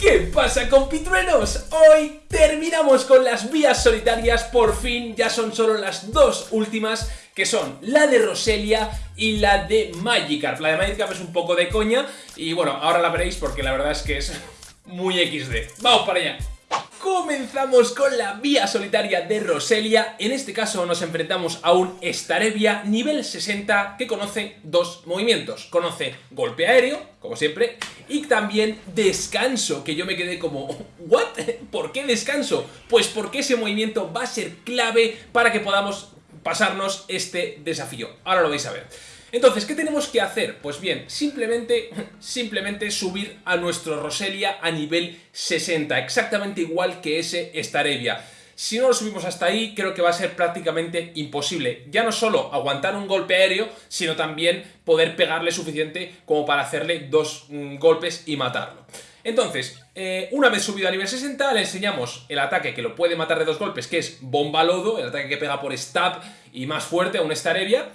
¿Qué pasa compitruenos? Hoy terminamos con las vías solitarias, por fin ya son solo las dos últimas que son la de Roselia y la de Magikarp. La de Magikarp es un poco de coña y bueno, ahora la veréis porque la verdad es que es muy XD. ¡Vamos para allá! Comenzamos con la vía solitaria de Roselia, en este caso nos enfrentamos a un Starebia nivel 60 que conoce dos movimientos, conoce golpe aéreo, como siempre, y también descanso, que yo me quedé como, ¿what? ¿Por qué descanso? Pues porque ese movimiento va a ser clave para que podamos pasarnos este desafío, ahora lo vais a ver. Entonces, ¿qué tenemos que hacer? Pues bien, simplemente, simplemente subir a nuestro Roselia a nivel 60, exactamente igual que ese Staravia. Si no lo subimos hasta ahí, creo que va a ser prácticamente imposible. Ya no solo aguantar un golpe aéreo, sino también poder pegarle suficiente como para hacerle dos mm, golpes y matarlo. Entonces, eh, una vez subido a nivel 60, le enseñamos el ataque que lo puede matar de dos golpes, que es Bomba Lodo, el ataque que pega por stab y más fuerte a un Staravia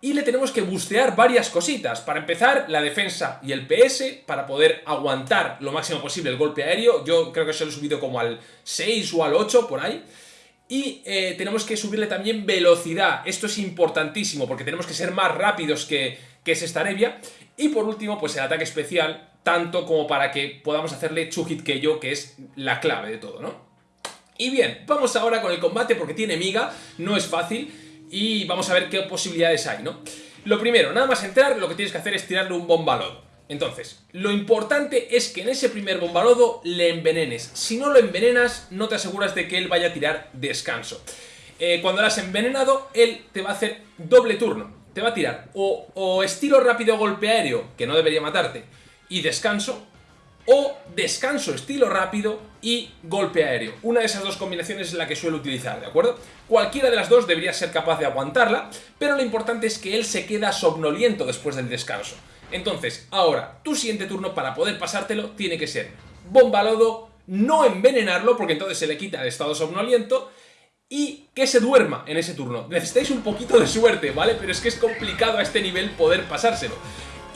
y le tenemos que bustear varias cositas. Para empezar, la defensa y el PS para poder aguantar lo máximo posible el golpe aéreo. Yo creo que se lo he subido como al 6 o al 8 por ahí. Y eh, tenemos que subirle también velocidad. Esto es importantísimo porque tenemos que ser más rápidos que, que ese Staravia. Y por último, pues el ataque especial, tanto como para que podamos hacerle Chuhit yo que es la clave de todo, ¿no? Y bien, vamos ahora con el combate porque tiene miga, no es fácil y vamos a ver qué posibilidades hay, ¿no? Lo primero, nada más entrar, lo que tienes que hacer es tirarle un bombalodo. Entonces, lo importante es que en ese primer bombalodo le envenenes. Si no lo envenenas, no te aseguras de que él vaya a tirar descanso. Eh, cuando lo has envenenado, él te va a hacer doble turno. Te va a tirar o, o estilo rápido golpe aéreo, que no debería matarte, y descanso, o descanso estilo rápido y golpe aéreo. Una de esas dos combinaciones es la que suelo utilizar, ¿de acuerdo? Cualquiera de las dos debería ser capaz de aguantarla, pero lo importante es que él se queda somnoliento después del descanso. Entonces, ahora, tu siguiente turno para poder pasártelo tiene que ser bomba lodo, no envenenarlo porque entonces se le quita el estado somnoliento y que se duerma en ese turno. Necesitáis un poquito de suerte, ¿vale? Pero es que es complicado a este nivel poder pasárselo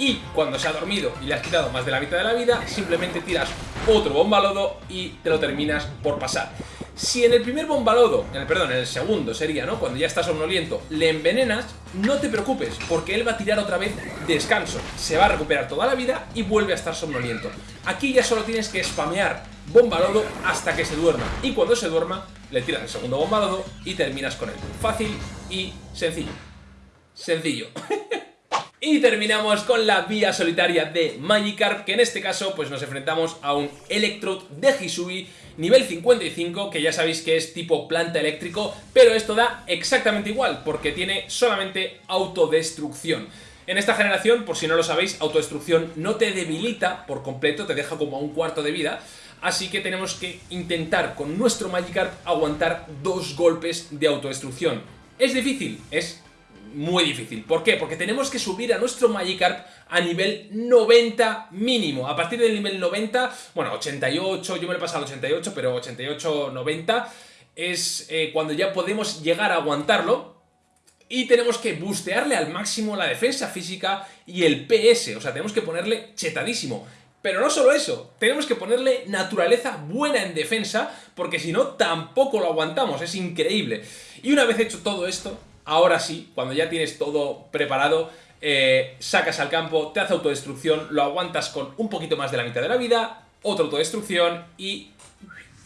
y cuando se ha dormido y le has quitado más de la mitad de la vida, simplemente tiras otro bombalodo y te lo terminas por pasar. Si en el primer bombalodo, en el, perdón, en el segundo sería, ¿no? Cuando ya estás somnoliento, le envenenas, no te preocupes, porque él va a tirar otra vez descanso. Se va a recuperar toda la vida y vuelve a estar somnoliento. Aquí ya solo tienes que spamear bombalodo hasta que se duerma. Y cuando se duerma, le tiras el segundo bombalodo y terminas con él. Fácil y sencillo. Sencillo. Y terminamos con la vía solitaria de Magikarp, que en este caso pues nos enfrentamos a un Electrode de Hisui nivel 55, que ya sabéis que es tipo planta eléctrico, pero esto da exactamente igual, porque tiene solamente autodestrucción. En esta generación, por si no lo sabéis, autodestrucción no te debilita por completo, te deja como a un cuarto de vida, así que tenemos que intentar con nuestro Magikarp aguantar dos golpes de autodestrucción. ¿Es difícil? Es muy difícil. ¿Por qué? Porque tenemos que subir a nuestro Magikarp a nivel 90 mínimo. A partir del nivel 90, bueno, 88, yo me lo he pasado al 88, pero 88, 90 es eh, cuando ya podemos llegar a aguantarlo. Y tenemos que bustearle al máximo la defensa física y el PS. O sea, tenemos que ponerle chetadísimo. Pero no solo eso, tenemos que ponerle naturaleza buena en defensa, porque si no, tampoco lo aguantamos, es increíble. Y una vez hecho todo esto, ahora sí, cuando ya tienes todo preparado, eh, sacas al campo, te hace autodestrucción, lo aguantas con un poquito más de la mitad de la vida, otra autodestrucción y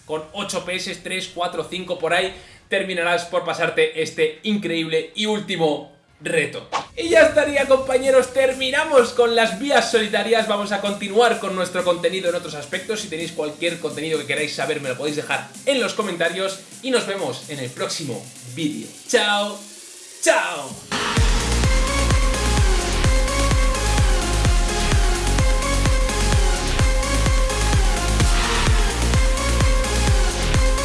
con 8 PS, 3, 4, 5 por ahí, terminarás por pasarte este increíble y último reto. Y ya estaría compañeros, terminamos con las vías solitarias, vamos a continuar con nuestro contenido en otros aspectos, si tenéis cualquier contenido que queráis saber me lo podéis dejar en los comentarios y nos vemos en el próximo vídeo. ¡Chao! Tchau!